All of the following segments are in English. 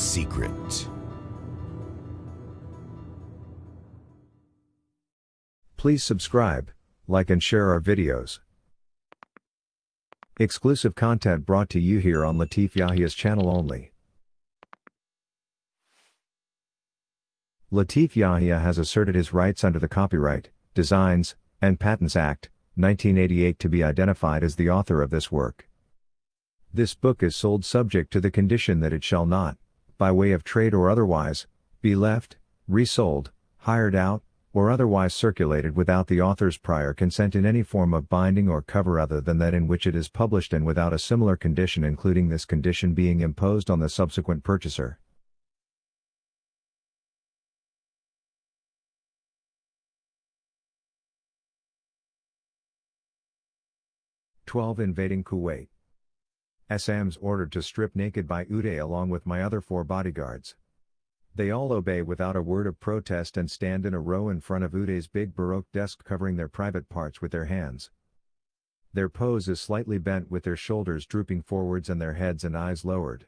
secret. Please subscribe, like and share our videos. Exclusive content brought to you here on Latif Yahia's channel only. Latif Yahia has asserted his rights under the Copyright, Designs, and Patents Act, 1988 to be identified as the author of this work. This book is sold subject to the condition that it shall not, by way of trade or otherwise, be left, resold, hired out, or otherwise circulated without the author's prior consent in any form of binding or cover other than that in which it is published and without a similar condition including this condition being imposed on the subsequent purchaser. Twelve invading Kuwait. Azam's ordered to strip naked by Uday along with my other four bodyguards. They all obey without a word of protest and stand in a row in front of Uday's big Baroque desk covering their private parts with their hands. Their pose is slightly bent with their shoulders drooping forwards and their heads and eyes lowered.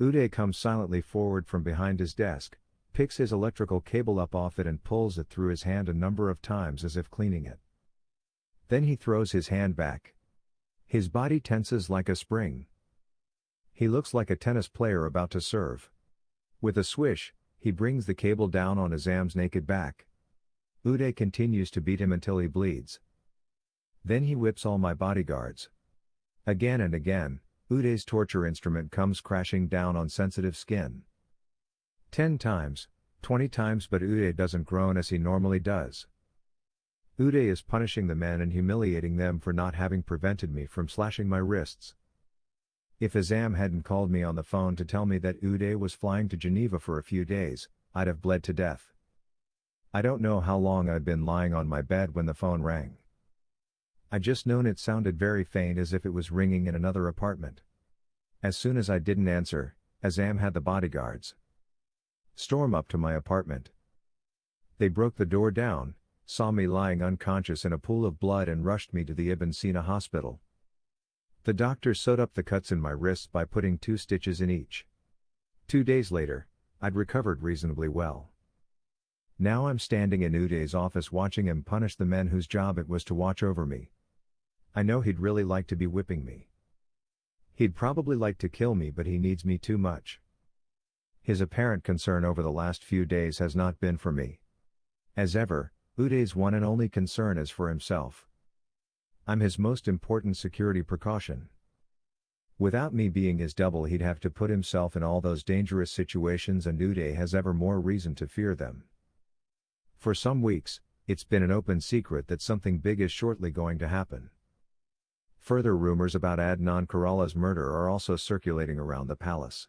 Uday comes silently forward from behind his desk, picks his electrical cable up off it and pulls it through his hand a number of times as if cleaning it. Then he throws his hand back. His body tenses like a spring. He looks like a tennis player about to serve. With a swish, he brings the cable down on Azam's naked back. Uday continues to beat him until he bleeds. Then he whips all my bodyguards. Again and again, Uday's torture instrument comes crashing down on sensitive skin. Ten times, twenty times but Uday doesn't groan as he normally does. Uday is punishing the men and humiliating them for not having prevented me from slashing my wrists. If Azam hadn't called me on the phone to tell me that Uday was flying to Geneva for a few days, I'd have bled to death. I don't know how long I'd been lying on my bed when the phone rang. I just known it sounded very faint as if it was ringing in another apartment. As soon as I didn't answer, Azam had the bodyguards storm up to my apartment. They broke the door down, saw me lying unconscious in a pool of blood and rushed me to the Ibn Sina hospital. The doctor sewed up the cuts in my wrists by putting two stitches in each. Two days later, I'd recovered reasonably well. Now I'm standing in Uday's office watching him punish the men whose job it was to watch over me. I know he'd really like to be whipping me. He'd probably like to kill me but he needs me too much. His apparent concern over the last few days has not been for me. As ever, Uday's one and only concern is for himself. I'm his most important security precaution. Without me being his double he'd have to put himself in all those dangerous situations and Uday has ever more reason to fear them. For some weeks, it's been an open secret that something big is shortly going to happen. Further rumors about Adnan Karala's murder are also circulating around the palace.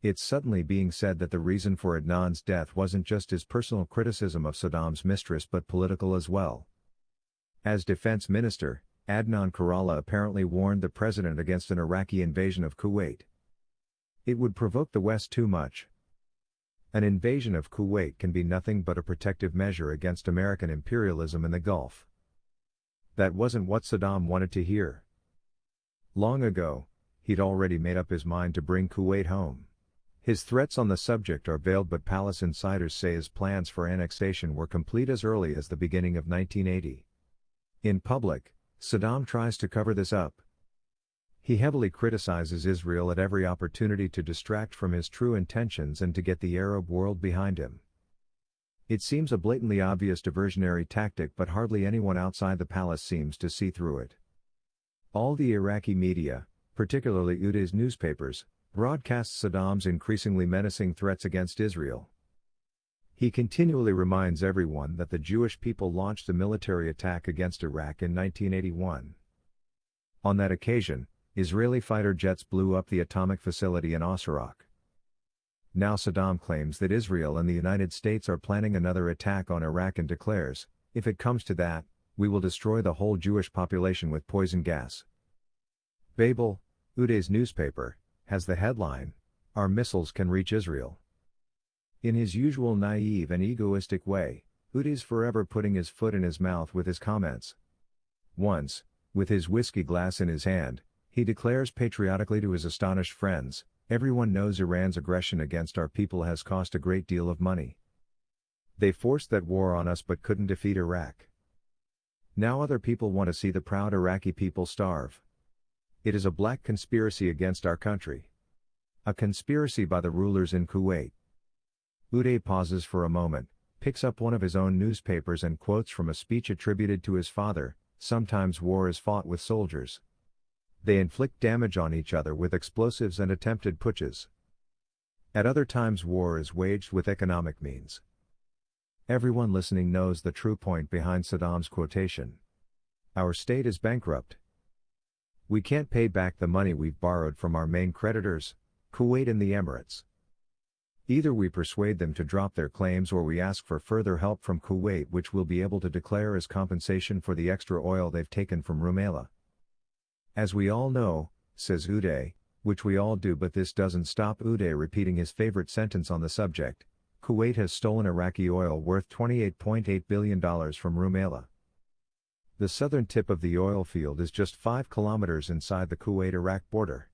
It's suddenly being said that the reason for Adnan's death wasn't just his personal criticism of Saddam's mistress but political as well. As defense minister, Adnan Karala apparently warned the president against an Iraqi invasion of Kuwait. It would provoke the West too much. An invasion of Kuwait can be nothing but a protective measure against American imperialism in the Gulf. That wasn't what Saddam wanted to hear. Long ago, he'd already made up his mind to bring Kuwait home. His threats on the subject are veiled but palace insiders say his plans for annexation were complete as early as the beginning of 1980. In public, Saddam tries to cover this up. He heavily criticizes Israel at every opportunity to distract from his true intentions and to get the Arab world behind him. It seems a blatantly obvious diversionary tactic but hardly anyone outside the palace seems to see through it. All the Iraqi media, particularly Uday's newspapers, broadcasts Saddam's increasingly menacing threats against Israel. He continually reminds everyone that the Jewish people launched a military attack against Iraq in 1981. On that occasion, Israeli fighter jets blew up the atomic facility in Osirak. Now Saddam claims that Israel and the United States are planning another attack on Iraq and declares, if it comes to that, we will destroy the whole Jewish population with poison gas. Babel, Uday's newspaper, has the headline, Our missiles can reach Israel. In his usual naive and egoistic way, Uday's forever putting his foot in his mouth with his comments. Once, with his whiskey glass in his hand, he declares patriotically to his astonished friends, Everyone knows Iran's aggression against our people has cost a great deal of money. They forced that war on us but couldn't defeat Iraq. Now other people want to see the proud Iraqi people starve. It is a black conspiracy against our country. A conspiracy by the rulers in Kuwait. Uday pauses for a moment, picks up one of his own newspapers and quotes from a speech attributed to his father Sometimes war is fought with soldiers. They inflict damage on each other with explosives and attempted putches. At other times, war is waged with economic means. Everyone listening knows the true point behind Saddam's quotation. Our state is bankrupt. We can't pay back the money we've borrowed from our main creditors, Kuwait and the Emirates. Either we persuade them to drop their claims or we ask for further help from Kuwait which we'll be able to declare as compensation for the extra oil they've taken from Rumaila. As we all know, says Uday, which we all do but this doesn't stop Uday repeating his favorite sentence on the subject, Kuwait has stolen Iraqi oil worth $28.8 billion from Rumaila. The southern tip of the oil field is just 5 kilometers inside the Kuwait-Iraq border.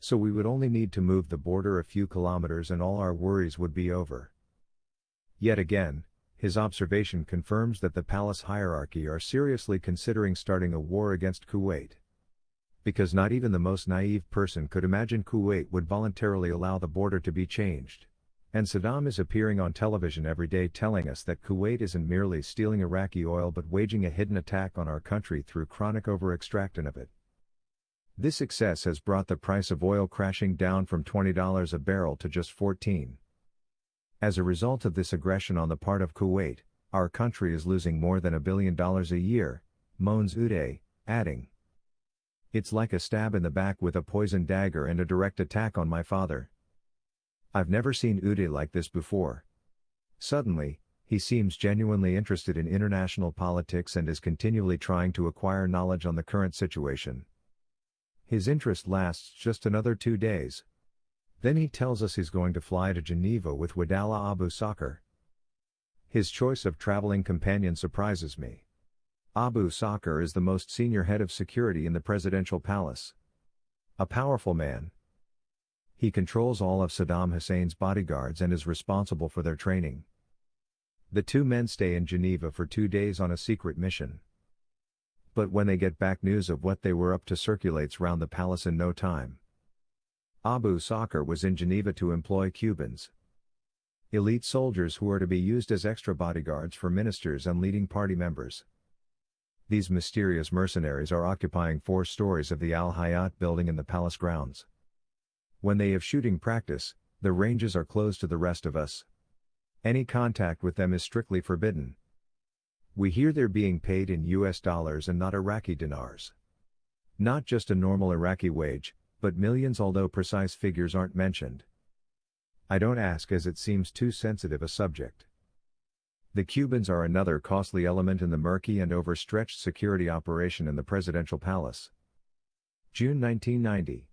So we would only need to move the border a few kilometers and all our worries would be over. Yet again, his observation confirms that the palace hierarchy are seriously considering starting a war against Kuwait. Because not even the most naive person could imagine Kuwait would voluntarily allow the border to be changed. And Saddam is appearing on television every day telling us that Kuwait isn't merely stealing Iraqi oil but waging a hidden attack on our country through chronic over-extraction of it. This excess has brought the price of oil crashing down from $20 a barrel to just 14. As a result of this aggression on the part of Kuwait, our country is losing more than a billion dollars a year, moans Uday, adding. It's like a stab in the back with a poison dagger and a direct attack on my father. I've never seen Uday like this before. Suddenly, he seems genuinely interested in international politics and is continually trying to acquire knowledge on the current situation. His interest lasts just another two days. Then he tells us he's going to fly to Geneva with Wadala Abu Sakr. His choice of traveling companion surprises me. Abu Sakr is the most senior head of security in the presidential palace. A powerful man, he controls all of Saddam Hussein's bodyguards and is responsible for their training. The two men stay in Geneva for two days on a secret mission. But when they get back news of what they were up to circulates round the palace in no time. Abu Sakr was in Geneva to employ Cubans. Elite soldiers who are to be used as extra bodyguards for ministers and leading party members. These mysterious mercenaries are occupying four stories of the Al Hayat building in the palace grounds. When they have shooting practice, the ranges are closed to the rest of us. Any contact with them is strictly forbidden. We hear they're being paid in US dollars and not Iraqi dinars. Not just a normal Iraqi wage, but millions although precise figures aren't mentioned. I don't ask as it seems too sensitive a subject. The Cubans are another costly element in the murky and overstretched security operation in the presidential palace. June 1990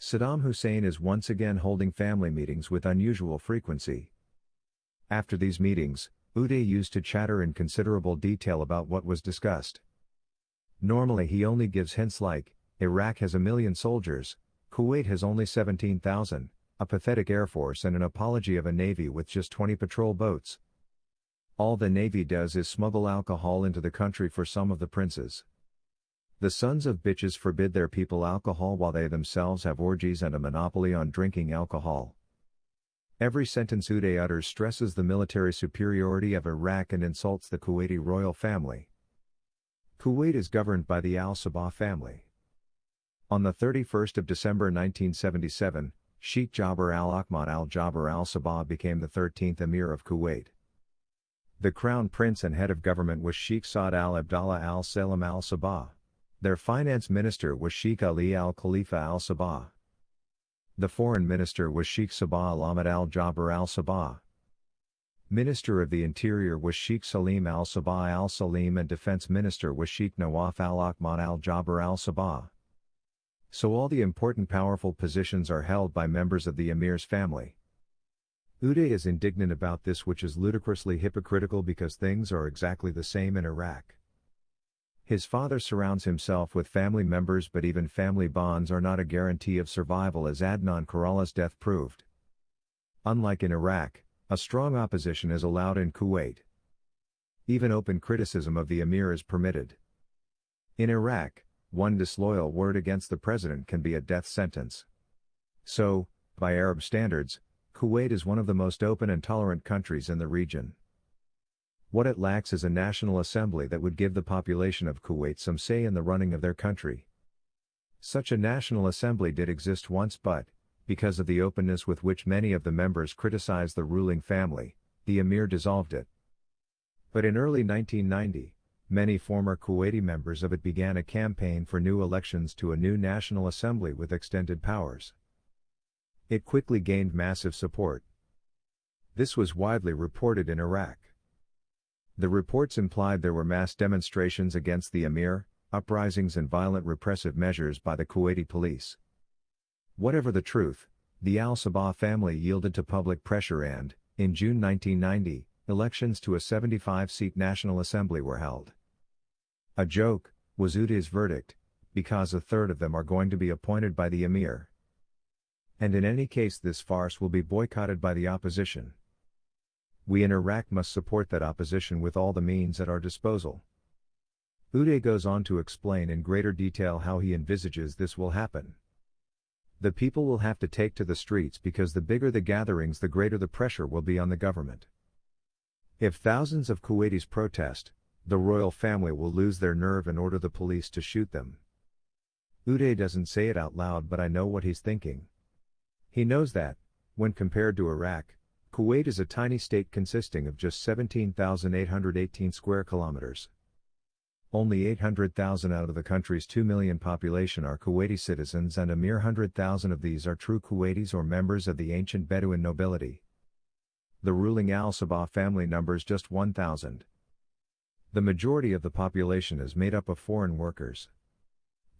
Saddam Hussein is once again holding family meetings with unusual frequency. After these meetings, Uday used to chatter in considerable detail about what was discussed. Normally he only gives hints like, Iraq has a million soldiers, Kuwait has only 17,000, a pathetic air force and an apology of a navy with just 20 patrol boats. All the navy does is smuggle alcohol into the country for some of the princes. The sons of bitches forbid their people alcohol while they themselves have orgies and a monopoly on drinking alcohol. Every sentence Uday utters stresses the military superiority of Iraq and insults the Kuwaiti royal family. Kuwait is governed by the Al Sabah family. On the 31st of December 1977, Sheikh Jabir al-Ahmad al-Jabir al-Sabah became the 13th Emir of Kuwait. The crown prince and head of government was Sheikh Saad al-Abdallah al-Salam al-Sabah. Their finance minister was Sheikh Ali al Khalifa al Sabah. The foreign minister was Sheikh Sabah al Ahmad al Jabir al Sabah. Minister of the Interior was Sheikh Salim al Sabah al Salim and Defense Minister was Sheikh Nawaf al Ahmad al Jabir al Sabah. So all the important powerful positions are held by members of the Emir's family. Uday is indignant about this which is ludicrously hypocritical because things are exactly the same in Iraq. His father surrounds himself with family members, but even family bonds are not a guarantee of survival, as Adnan Karala's death proved. Unlike in Iraq, a strong opposition is allowed in Kuwait. Even open criticism of the emir is permitted. In Iraq, one disloyal word against the president can be a death sentence. So, by Arab standards, Kuwait is one of the most open and tolerant countries in the region. What it lacks is a national assembly that would give the population of Kuwait some say in the running of their country. Such a national assembly did exist once but, because of the openness with which many of the members criticized the ruling family, the emir dissolved it. But in early 1990, many former Kuwaiti members of it began a campaign for new elections to a new National Assembly with extended powers. It quickly gained massive support. This was widely reported in Iraq. The reports implied there were mass demonstrations against the emir, uprisings and violent repressive measures by the Kuwaiti police. Whatever the truth, the al Sabah family yielded to public pressure and, in June 1990, elections to a 75 seat National Assembly were held. A joke, was Uday's verdict, because a third of them are going to be appointed by the emir. And in any case, this farce will be boycotted by the opposition. We in Iraq must support that opposition with all the means at our disposal. Uday goes on to explain in greater detail how he envisages this will happen. The people will have to take to the streets because the bigger the gatherings, the greater the pressure will be on the government. If thousands of Kuwaitis protest, the royal family will lose their nerve and order the police to shoot them. Uday doesn't say it out loud, but I know what he's thinking. He knows that, when compared to Iraq, Kuwait is a tiny state consisting of just 17,818 square kilometers. Only 800,000 out of the country's 2 million population are Kuwaiti citizens and a mere 100,000 of these are true Kuwaitis or members of the ancient Bedouin nobility. The ruling Al Sabah family numbers just 1,000. The majority of the population is made up of foreign workers.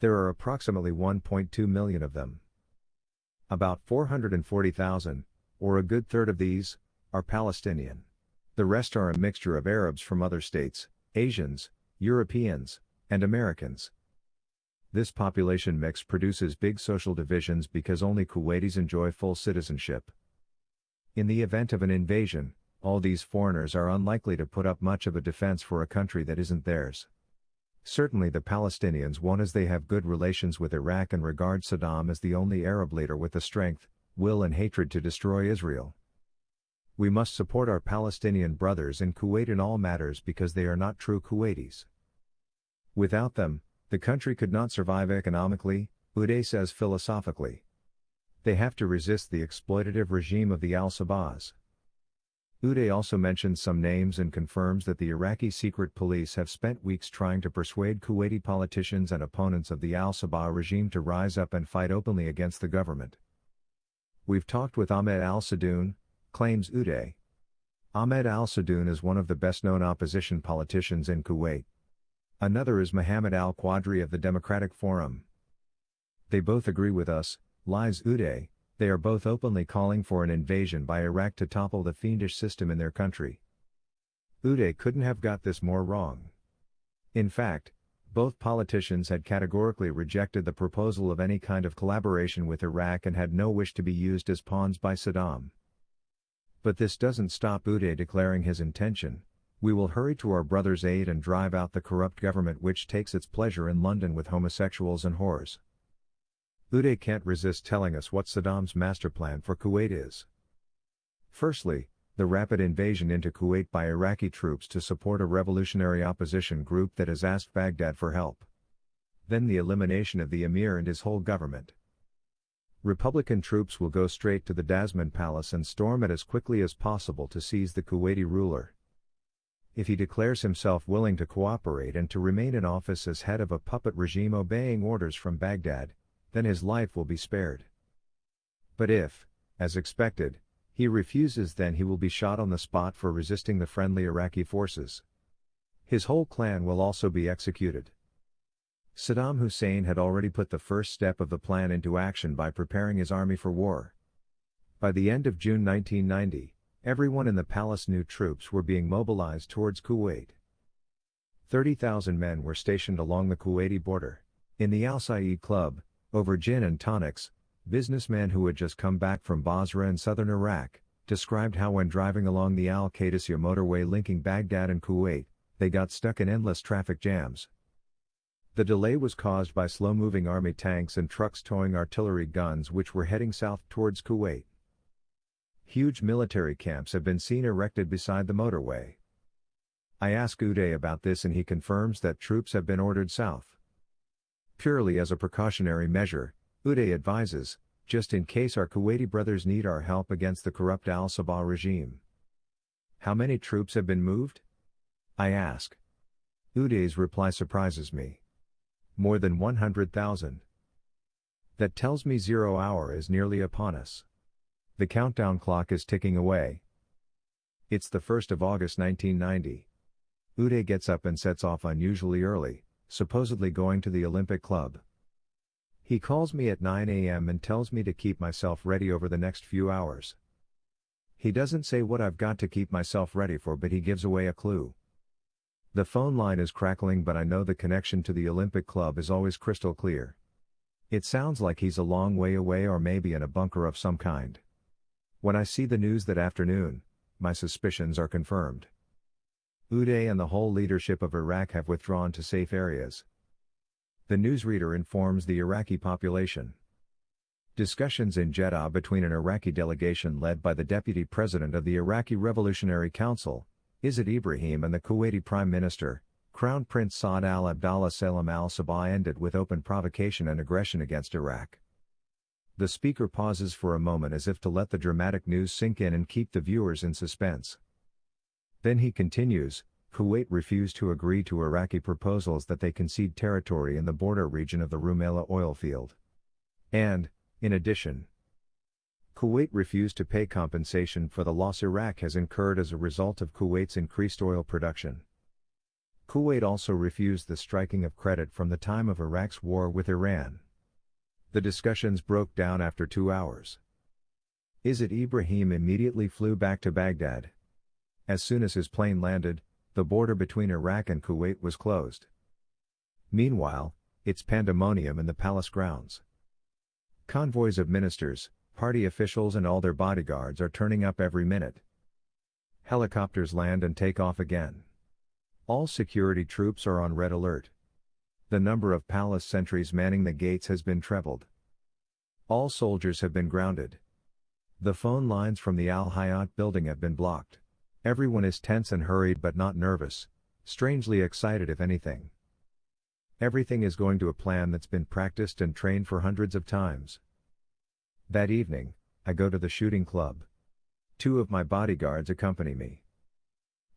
There are approximately 1.2 million of them. About 440,000, or a good third of these, are Palestinian. The rest are a mixture of Arabs from other states, Asians, Europeans, and Americans. This population mix produces big social divisions because only Kuwaitis enjoy full citizenship. In the event of an invasion, all these foreigners are unlikely to put up much of a defense for a country that isn't theirs. Certainly the Palestinians won't as they have good relations with Iraq and regard Saddam as the only Arab leader with the strength, will and hatred to destroy Israel. We must support our Palestinian brothers in Kuwait in all matters because they are not true Kuwaitis. Without them, the country could not survive economically, Uday says philosophically. They have to resist the exploitative regime of the Al Sabahs. Uday also mentions some names and confirms that the Iraqi secret police have spent weeks trying to persuade Kuwaiti politicians and opponents of the Al Sabah regime to rise up and fight openly against the government. We've talked with Ahmed al Sadoun, claims Uday. Ahmed al Sadoun is one of the best known opposition politicians in Kuwait. Another is Mohammed al Qadri of the Democratic Forum. They both agree with us, lies Uday, they are both openly calling for an invasion by Iraq to topple the fiendish system in their country. Uday couldn't have got this more wrong. In fact, both politicians had categorically rejected the proposal of any kind of collaboration with Iraq and had no wish to be used as pawns by Saddam. But this doesn't stop Uday declaring his intention, we will hurry to our brother's aid and drive out the corrupt government which takes its pleasure in London with homosexuals and whores. Uday can't resist telling us what Saddam's master plan for Kuwait is. Firstly, the rapid invasion into Kuwait by Iraqi troops to support a revolutionary opposition group that has asked Baghdad for help. Then the elimination of the emir and his whole government. Republican troops will go straight to the Dasman Palace and storm it as quickly as possible to seize the Kuwaiti ruler. If he declares himself willing to cooperate and to remain in office as head of a puppet regime obeying orders from Baghdad, then his life will be spared. But if, as expected, he refuses then he will be shot on the spot for resisting the friendly Iraqi forces. His whole clan will also be executed. Saddam Hussein had already put the first step of the plan into action by preparing his army for war. By the end of June 1990, everyone in the palace knew troops were being mobilized towards Kuwait. 30,000 men were stationed along the Kuwaiti border. In the Al Saeed Club, over gin and tonics, businessmen who had just come back from Basra in southern Iraq, described how when driving along the Al Qadisiyah motorway linking Baghdad and Kuwait, they got stuck in endless traffic jams. The delay was caused by slow-moving army tanks and trucks towing artillery guns which were heading south towards Kuwait. Huge military camps have been seen erected beside the motorway. I ask Uday about this and he confirms that troops have been ordered south. Purely as a precautionary measure, Uday advises, just in case our Kuwaiti brothers need our help against the corrupt Al Sabah regime. How many troops have been moved? I ask. Uday's reply surprises me. More than 100,000. That tells me zero hour is nearly upon us. The countdown clock is ticking away. It's the 1st of August 1990. Uday gets up and sets off unusually early, supposedly going to the Olympic Club. He calls me at 9 a.m. and tells me to keep myself ready over the next few hours. He doesn't say what I've got to keep myself ready for, but he gives away a clue. The phone line is crackling, but I know the connection to the Olympic Club is always crystal clear. It sounds like he's a long way away or maybe in a bunker of some kind. When I see the news that afternoon, my suspicions are confirmed. Uday and the whole leadership of Iraq have withdrawn to safe areas. The newsreader informs the Iraqi population. Discussions in Jeddah between an Iraqi delegation led by the deputy president of the Iraqi Revolutionary Council, Izzat Ibrahim and the Kuwaiti Prime Minister, Crown Prince Saad al Abdallah Salam al Sabah ended with open provocation and aggression against Iraq. The speaker pauses for a moment as if to let the dramatic news sink in and keep the viewers in suspense. Then he continues Kuwait refused to agree to Iraqi proposals that they concede territory in the border region of the Rumaila oil field. And, in addition, Kuwait refused to pay compensation for the loss Iraq has incurred as a result of Kuwait's increased oil production. Kuwait also refused the striking of credit from the time of Iraq's war with Iran. The discussions broke down after two hours. Izzat Ibrahim immediately flew back to Baghdad. As soon as his plane landed, the border between Iraq and Kuwait was closed. Meanwhile, it's pandemonium in the palace grounds. Convoys of ministers, party officials and all their bodyguards are turning up every minute. Helicopters land and take off again. All security troops are on red alert. The number of palace sentries manning the gates has been trebled. All soldiers have been grounded. The phone lines from the Al Hayat building have been blocked. Everyone is tense and hurried but not nervous, strangely excited if anything. Everything is going to a plan that's been practiced and trained for hundreds of times. That evening, I go to the shooting club. Two of my bodyguards accompany me.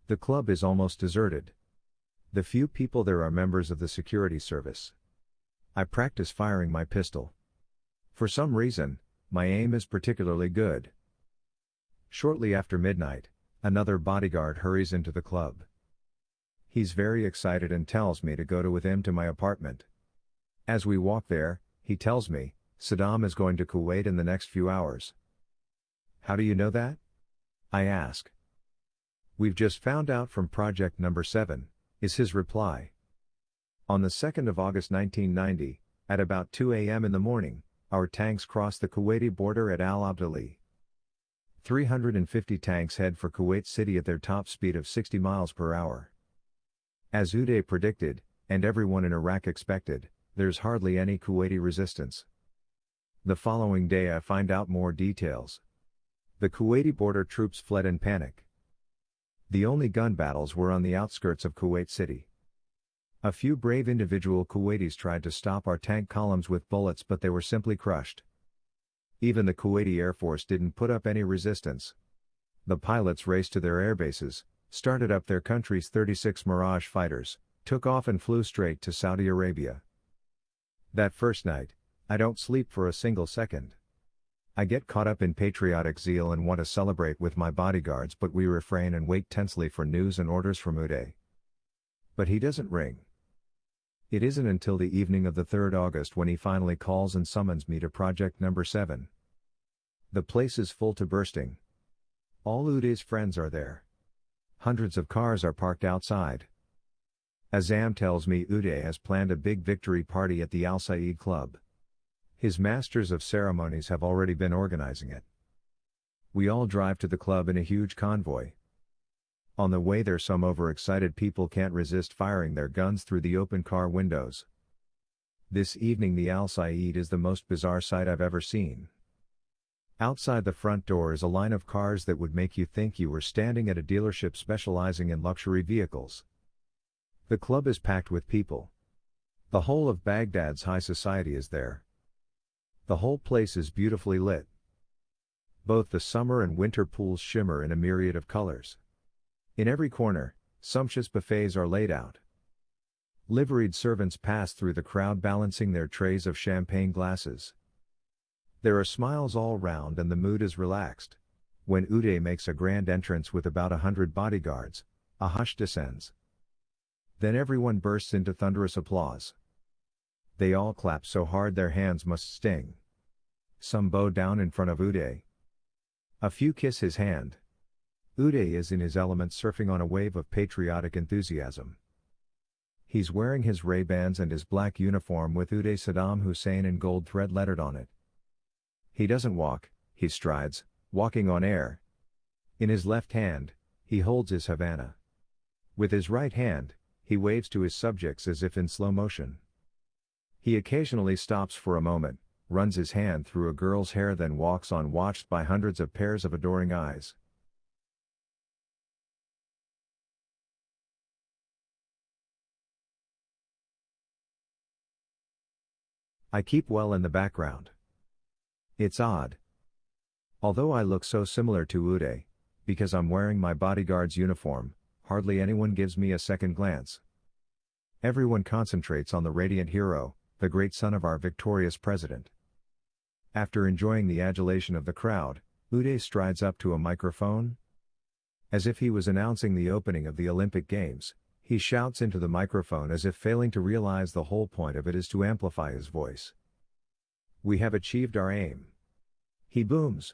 The club is almost deserted. The few people there are members of the security service. I practice firing my pistol. For some reason, my aim is particularly good. Shortly after midnight, another bodyguard hurries into the club. He's very excited and tells me to go to with him to my apartment. As we walk there, he tells me, Saddam is going to Kuwait in the next few hours. How do you know that? I ask. We've just found out from project number 7, is his reply. On the 2nd of August 1990, at about 2 a.m. in the morning, our tanks crossed the Kuwaiti border at Al Abdali. 350 tanks head for Kuwait City at their top speed of 60 miles per hour. As Uday predicted, and everyone in Iraq expected, there's hardly any Kuwaiti resistance. The following day I find out more details. The Kuwaiti border troops fled in panic. The only gun battles were on the outskirts of Kuwait City. A few brave individual Kuwaitis tried to stop our tank columns with bullets but they were simply crushed. Even the Kuwaiti Air Force didn't put up any resistance. The pilots raced to their airbases, started up their country's 36 Mirage fighters, took off and flew straight to Saudi Arabia. That first night, I don't sleep for a single second. I get caught up in patriotic zeal and want to celebrate with my bodyguards, but we refrain and wait tensely for news and orders from Uday. But he doesn't ring. It isn't until the evening of the 3rd August when he finally calls and summons me to project number 7. The place is full to bursting. All Uday's friends are there. Hundreds of cars are parked outside. Azam tells me Uday has planned a big victory party at the Al Saeed Club. His masters of ceremonies have already been organizing it. We all drive to the club in a huge convoy. On the way there some overexcited people can't resist firing their guns through the open car windows. This evening the Al Saeed is the most bizarre sight I've ever seen. Outside the front door is a line of cars that would make you think you were standing at a dealership specializing in luxury vehicles. The club is packed with people. The whole of Baghdad's high society is there. The whole place is beautifully lit. Both the summer and winter pools shimmer in a myriad of colors. In every corner, sumptuous buffets are laid out. Liveried servants pass through the crowd balancing their trays of champagne glasses. There are smiles all round and the mood is relaxed. When Uday makes a grand entrance with about a hundred bodyguards, a hush descends. Then everyone bursts into thunderous applause. They all clap so hard their hands must sting. Some bow down in front of Uday. A few kiss his hand. Uday is in his element surfing on a wave of patriotic enthusiasm. He's wearing his Ray-Bans and his black uniform with Uday Saddam Hussein in gold thread lettered on it. He doesn't walk, he strides, walking on air. In his left hand, he holds his Havana. With his right hand, he waves to his subjects as if in slow motion. He occasionally stops for a moment, runs his hand through a girl's hair then walks on watched by hundreds of pairs of adoring eyes. I keep well in the background. It's odd. Although I look so similar to Uday, because I'm wearing my bodyguard's uniform, hardly anyone gives me a second glance. Everyone concentrates on the radiant hero, the great son of our victorious president. After enjoying the adulation of the crowd, Uday strides up to a microphone. As if he was announcing the opening of the Olympic Games, he shouts into the microphone as if failing to realize the whole point of it is to amplify his voice. We have achieved our aim. He booms.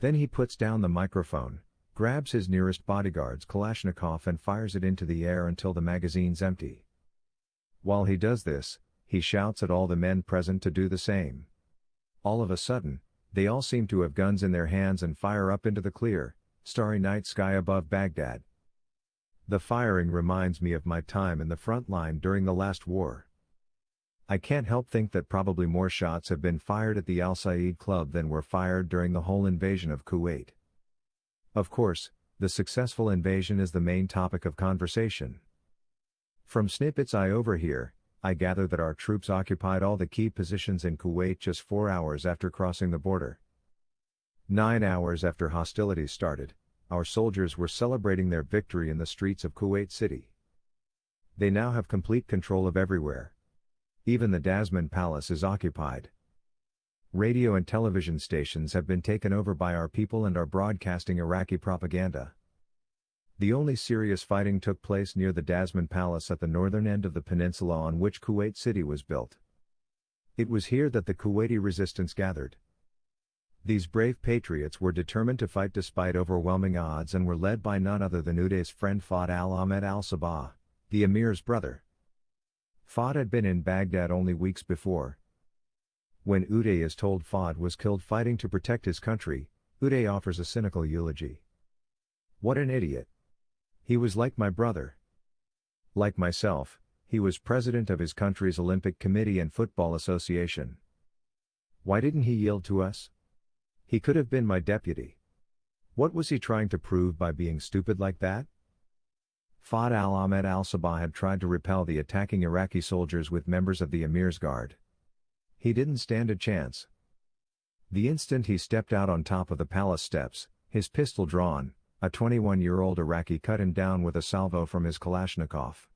Then he puts down the microphone, grabs his nearest bodyguard's Kalashnikov and fires it into the air until the magazine's empty. While he does this, he shouts at all the men present to do the same. All of a sudden, they all seem to have guns in their hands and fire up into the clear, starry night sky above Baghdad. The firing reminds me of my time in the front line during the last war. I can't help think that probably more shots have been fired at the Al Saeed Club than were fired during the whole invasion of Kuwait. Of course, the successful invasion is the main topic of conversation. From snippets I overhear, I gather that our troops occupied all the key positions in Kuwait just four hours after crossing the border. Nine hours after hostilities started, our soldiers were celebrating their victory in the streets of Kuwait City. They now have complete control of everywhere. Even the Dasman Palace is occupied. Radio and television stations have been taken over by our people and are broadcasting Iraqi propaganda. The only serious fighting took place near the Dasman Palace at the northern end of the peninsula on which Kuwait City was built. It was here that the Kuwaiti resistance gathered. These brave patriots were determined to fight despite overwhelming odds and were led by none other than Uday's friend Fahd al-Ahmed al-Sabah, the emir's brother. Fahd had been in Baghdad only weeks before. When Uday is told Fahd was killed fighting to protect his country, Uday offers a cynical eulogy. What an idiot. He was like my brother. Like myself, he was president of his country's Olympic Committee and Football Association. Why didn't he yield to us? He could have been my deputy. What was he trying to prove by being stupid like that? Fahd al-Ahmed al-Sabah had tried to repel the attacking Iraqi soldiers with members of the Emir's Guard. He didn't stand a chance. The instant he stepped out on top of the palace steps, his pistol drawn, a 21-year-old Iraqi cut him down with a salvo from his Kalashnikov.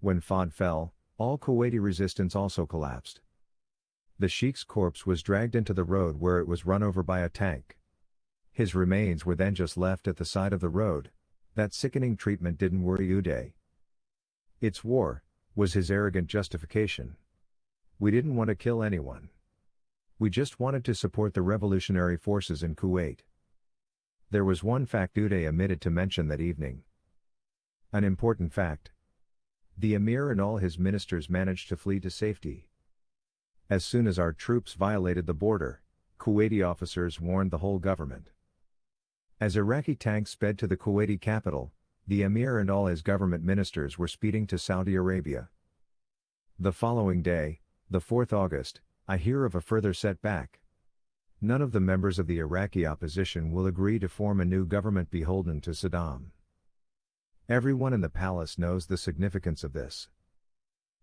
When Fahd fell, all Kuwaiti resistance also collapsed. The sheikh's corpse was dragged into the road where it was run over by a tank. His remains were then just left at the side of the road, that sickening treatment didn't worry Uday. It's war, was his arrogant justification. We didn't want to kill anyone. We just wanted to support the revolutionary forces in Kuwait. There was one fact Uday omitted to mention that evening. An important fact. The emir and all his ministers managed to flee to safety. As soon as our troops violated the border, Kuwaiti officers warned the whole government. As Iraqi tanks sped to the Kuwaiti capital, the emir and all his government ministers were speeding to Saudi Arabia. The following day, the 4th August, I hear of a further setback. None of the members of the Iraqi opposition will agree to form a new government beholden to Saddam. Everyone in the palace knows the significance of this.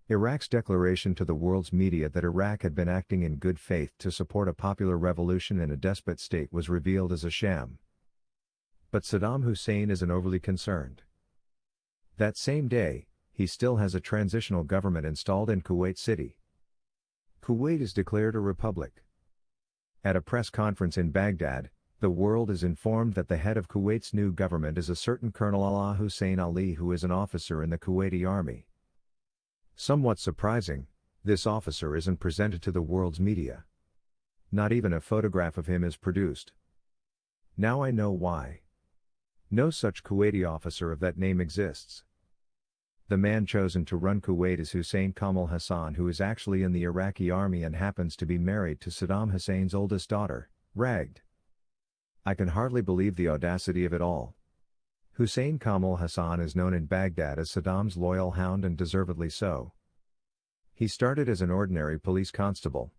Iraq's declaration to the world's media that Iraq had been acting in good faith to support a popular revolution in a despot state was revealed as a sham. But Saddam Hussein isn't overly concerned. That same day, he still has a transitional government installed in Kuwait City. Kuwait is declared a republic. At a press conference in Baghdad, the world is informed that the head of Kuwait's new government is a certain Colonel Alaa Hussein Ali who is an officer in the Kuwaiti army. Somewhat surprising, this officer isn't presented to the world's media. Not even a photograph of him is produced. Now I know why. No such Kuwaiti officer of that name exists. The man chosen to run Kuwait is Hussein Kamal Hassan who is actually in the Iraqi army and happens to be married to Saddam Hussein's oldest daughter, Raghd. I can hardly believe the audacity of it all. Hussein Kamal Hassan is known in Baghdad as Saddam's loyal hound and deservedly so. He started as an ordinary police constable.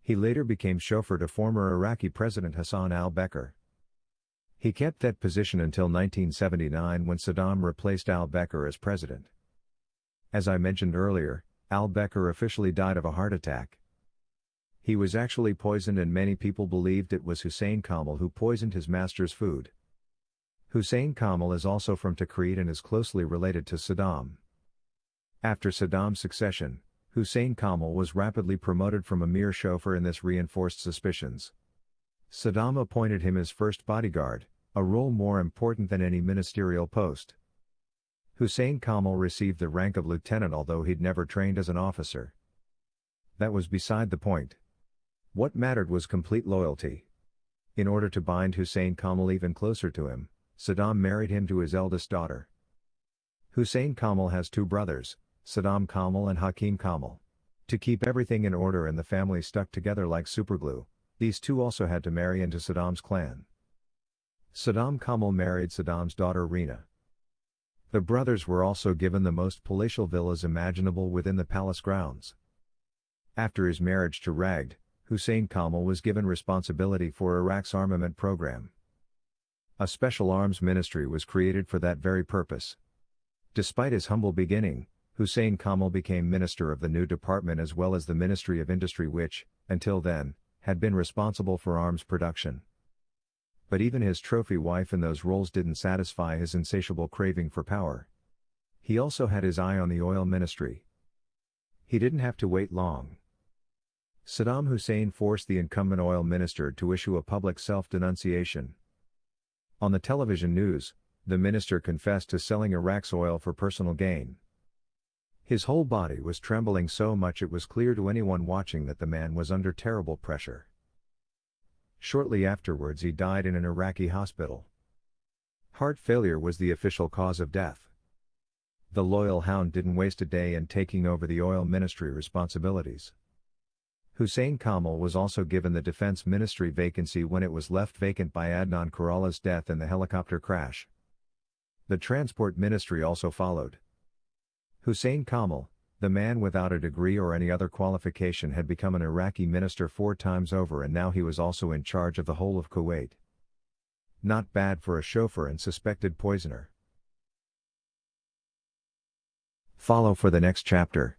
He later became chauffeur to former Iraqi President Hassan al-Beqir. He kept that position until 1979 when Saddam replaced al-Beqir as president. As I mentioned earlier, al-Beqir officially died of a heart attack. He was actually poisoned and many people believed it was Hussein Kamal who poisoned his master's food. Hussein Kamal is also from Tikrit and is closely related to Saddam. After Saddam's succession, Hussein Kamal was rapidly promoted from a mere chauffeur and this reinforced suspicions. Saddam appointed him his first bodyguard, a role more important than any ministerial post. Hussein Kamal received the rank of lieutenant although he'd never trained as an officer. That was beside the point. What mattered was complete loyalty. In order to bind Hussein Kamal even closer to him, Saddam married him to his eldest daughter. Hussein Kamal has two brothers, Saddam Kamal and Hakim Kamal. To keep everything in order and the family stuck together like superglue, these two also had to marry into Saddam's clan. Saddam Kamal married Saddam's daughter Rina. The brothers were also given the most palatial villas imaginable within the palace grounds. After his marriage to Raghd, Hussein Kamal was given responsibility for Iraq's armament program. A special arms ministry was created for that very purpose. Despite his humble beginning, Hussein Kamal became minister of the new department as well as the Ministry of Industry which, until then, had been responsible for arms production but even his trophy wife in those roles didn't satisfy his insatiable craving for power. He also had his eye on the oil ministry. He didn't have to wait long. Saddam Hussein forced the incumbent oil minister to issue a public self-denunciation. On the television news, the minister confessed to selling Iraq's oil for personal gain. His whole body was trembling so much it was clear to anyone watching that the man was under terrible pressure. Shortly afterwards he died in an Iraqi hospital. Heart failure was the official cause of death. The loyal hound didn't waste a day in taking over the oil ministry responsibilities. Hussein Kamal was also given the defense ministry vacancy when it was left vacant by Adnan Karalla's death in the helicopter crash. The transport ministry also followed. Hussein Kamal, the man without a degree or any other qualification had become an Iraqi minister four times over and now he was also in charge of the whole of Kuwait. Not bad for a chauffeur and suspected poisoner. Follow for the next chapter.